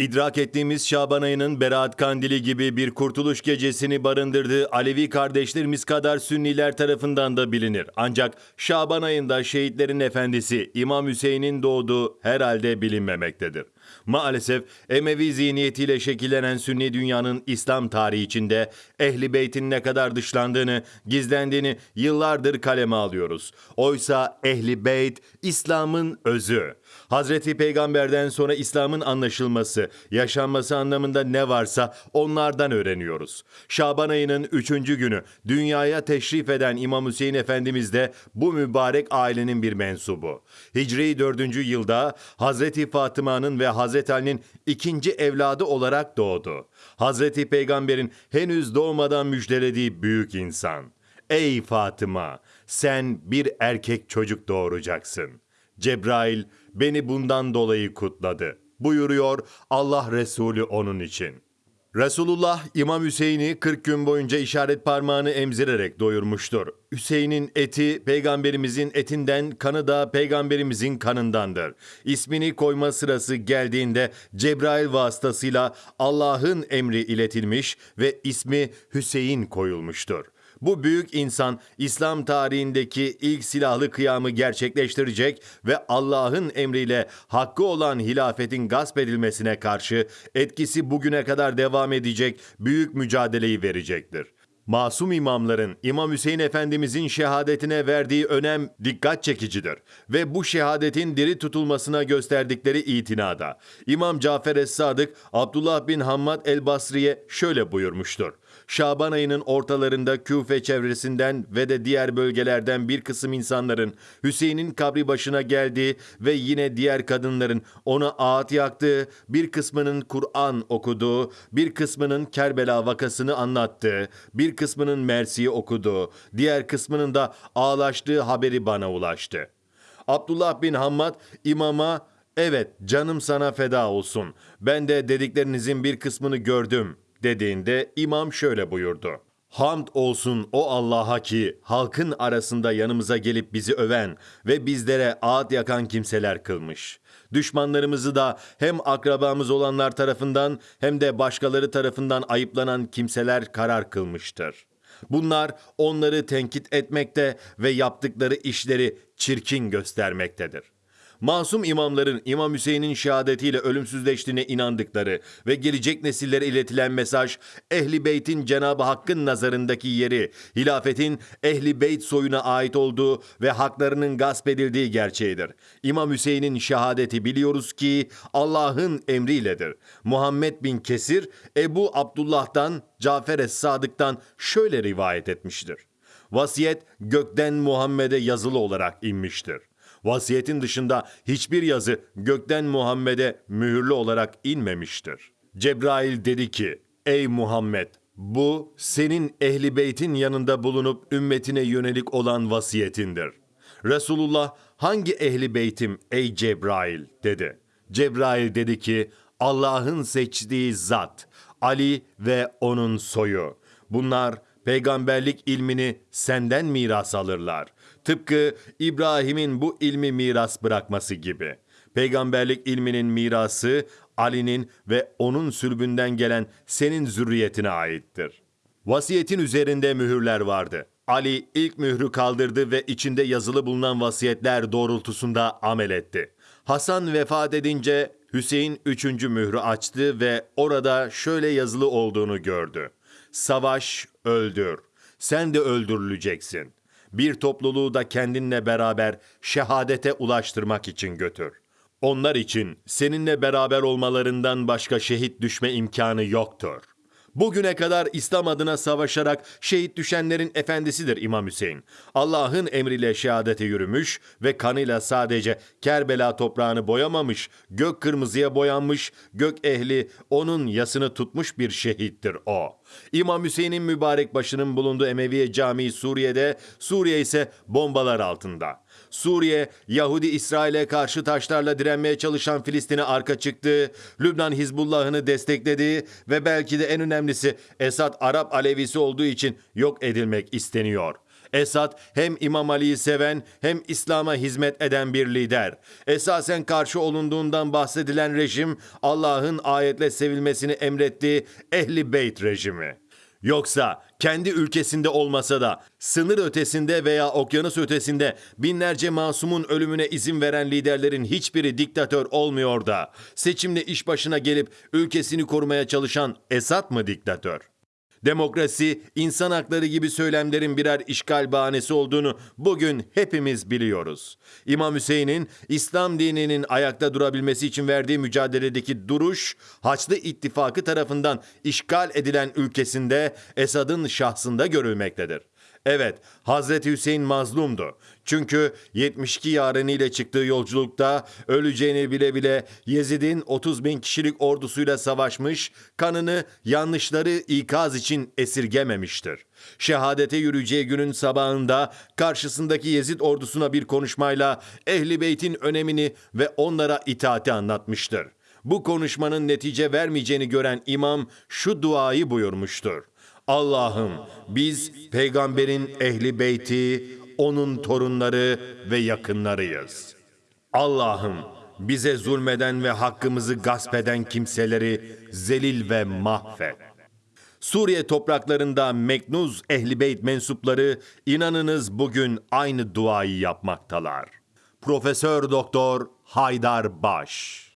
İdrak ettiğimiz Şaban ayının Berat Kandili gibi bir kurtuluş gecesini barındırdığı Alevi kardeşlerimiz kadar Sünniler tarafından da bilinir. Ancak Şaban ayında şehitlerin efendisi İmam Hüseyin'in doğduğu herhalde bilinmemektedir. Maalesef Emevi zihniyetiyle şekillenen Sünni dünyanın İslam tarihi içinde Ehli Beyt'in ne kadar dışlandığını, gizlendiğini yıllardır kaleme alıyoruz. Oysa Ehli Beyt İslam'ın özü. Hazreti Peygamber'den sonra İslam'ın anlaşılması, yaşanması anlamında ne varsa onlardan öğreniyoruz. Şaban ayının üçüncü günü dünyaya teşrif eden İmam Hüseyin Efendimiz de bu mübarek ailenin bir mensubu. Hicri 4. yılda Hazreti Fatıma'nın ve Hazreti Ali'nin ikinci evladı olarak doğdu. Hazreti Peygamber'in henüz doğmadan müjdelediği büyük insan. Ey Fatıma, sen bir erkek çocuk doğuracaksın. Cebrail beni bundan dolayı kutladı. Buyuruyor Allah Resulü onun için. Resulullah İmam Hüseyin'i 40 gün boyunca işaret parmağını emzirerek doyurmuştur. Hüseyin'in eti peygamberimizin etinden, kanı da peygamberimizin kanındandır. İsmini koyma sırası geldiğinde Cebrail vasıtasıyla Allah'ın emri iletilmiş ve ismi Hüseyin koyulmuştur. Bu büyük insan İslam tarihindeki ilk silahlı kıyamı gerçekleştirecek ve Allah'ın emriyle hakkı olan hilafetin gasp edilmesine karşı etkisi bugüne kadar devam edecek büyük mücadeleyi verecektir. Masum imamların İmam Hüseyin Efendimizin şehadetine verdiği önem dikkat çekicidir ve bu şehadetin diri tutulmasına gösterdikleri itinada. İmam Cafer Es-Sadık Abdullah bin Hammad el-Basri'ye şöyle buyurmuştur. Şaban ayının ortalarında Küfe çevresinden ve de diğer bölgelerden bir kısım insanların Hüseyin'in kabri başına geldiği ve yine diğer kadınların ona ağıt yaktığı, bir kısmının Kur'an okuduğu, bir kısmının Kerbela vakasını anlattığı, bir kısmının Mersi'yi okuduğu, diğer kısmının da ağlaştığı haberi bana ulaştı. Abdullah bin Hammad imama evet canım sana feda olsun ben de dediklerinizin bir kısmını gördüm dediğinde imam şöyle buyurdu. Hamd olsun o Allah'a ki halkın arasında yanımıza gelip bizi öven ve bizlere ağıt yakan kimseler kılmış. Düşmanlarımızı da hem akrabamız olanlar tarafından hem de başkaları tarafından ayıplanan kimseler karar kılmıştır. Bunlar onları tenkit etmekte ve yaptıkları işleri çirkin göstermektedir. Masum imamların İmam Hüseyin'in şehadetiyle ölümsüzleştiğine inandıkları ve gelecek nesillere iletilen mesaj, Ehli Beyt'in Cenab-ı Hakk'ın nazarındaki yeri, hilafetin Ehli Beyt soyuna ait olduğu ve haklarının gasp edildiği gerçeğidir. İmam Hüseyin'in şehadeti biliyoruz ki Allah'ın emriyledir. Muhammed bin Kesir, Ebu Abdullah'dan, Cafer Es-Sadık'tan şöyle rivayet etmiştir. Vasiyet gökten Muhammed'e yazılı olarak inmiştir. Vasiyetin dışında hiçbir yazı gökten Muhammed'e mühürlü olarak inmemiştir. Cebrail dedi ki, Ey Muhammed! Bu senin ehli beytin yanında bulunup ümmetine yönelik olan vasiyetindir. Resulullah hangi ehli beytim ey Cebrail dedi. Cebrail dedi ki Allah'ın seçtiği zat, Ali ve onun soyu. Bunlar peygamberlik ilmini senden miras alırlar. Tıpkı İbrahim'in bu ilmi miras bırakması gibi. Peygamberlik ilminin mirası Ali'nin ve onun sülbünden gelen senin zürriyetine aittir. Vasiyetin üzerinde mühürler vardı. Ali ilk mührü kaldırdı ve içinde yazılı bulunan vasiyetler doğrultusunda amel etti. Hasan vefat edince Hüseyin üçüncü mührü açtı ve orada şöyle yazılı olduğunu gördü. Savaş, öldür. Sen de öldürüleceksin. Bir topluluğu da kendinle beraber şehadete ulaştırmak için götür. Onlar için seninle beraber olmalarından başka şehit düşme imkanı yoktur. Bugüne kadar İslam adına savaşarak şehit düşenlerin efendisidir İmam Hüseyin. Allah'ın emriyle şehadete yürümüş ve kanıyla sadece Kerbela toprağını boyamamış, gök kırmızıya boyanmış, gök ehli onun yasını tutmuş bir şehittir o. İmam Hüseyin'in mübarek başının bulunduğu Emeviye Camii Suriye'de, Suriye ise bombalar altında. Suriye, Yahudi İsrail'e karşı taşlarla direnmeye çalışan Filistin'e arka çıktı, Lübnan Hizbullah'ını destekledi ve belki de en önemlisi Esad Arap Alevisi olduğu için yok edilmek isteniyor. Esad hem İmam Ali'yi seven hem İslam'a hizmet eden bir lider. Esasen karşı olunduğundan bahsedilen rejim Allah'ın ayetle sevilmesini emrettiği Ehli Beyt rejimi. Yoksa kendi ülkesinde olmasa da sınır ötesinde veya okyanus ötesinde binlerce masumun ölümüne izin veren liderlerin hiçbiri diktatör olmuyor da seçimle iş başına gelip ülkesini korumaya çalışan Esad mı diktatör? Demokrasi, insan hakları gibi söylemlerin birer işgal bahanesi olduğunu bugün hepimiz biliyoruz. İmam Hüseyin'in İslam dininin ayakta durabilmesi için verdiği mücadeledeki duruş, Haçlı İttifakı tarafından işgal edilen ülkesinde Esad'ın şahsında görülmektedir. Evet, Hazreti Hüseyin mazlumdu. Çünkü 72 yareniyle çıktığı yolculukta öleceğini bile bile Yezid'in 30 bin kişilik ordusuyla savaşmış, kanını yanlışları ikaz için esirgememiştir. Şehadete yürüyeceği günün sabahında karşısındaki Yezid ordusuna bir konuşmayla Ehli Beyt'in önemini ve onlara itaati anlatmıştır. Bu konuşmanın netice vermeyeceğini gören imam şu duayı buyurmuştur. Allah'ım biz peygamberin ehli beyti, onun torunları ve yakınlarıyız. Allah'ım bize zulmeden ve hakkımızı gasp eden kimseleri zelil ve mahvet. Suriye topraklarında Meknuz Ehli Beyt mensupları inanınız bugün aynı duayı yapmaktalar. Profesör Doktor Haydar Baş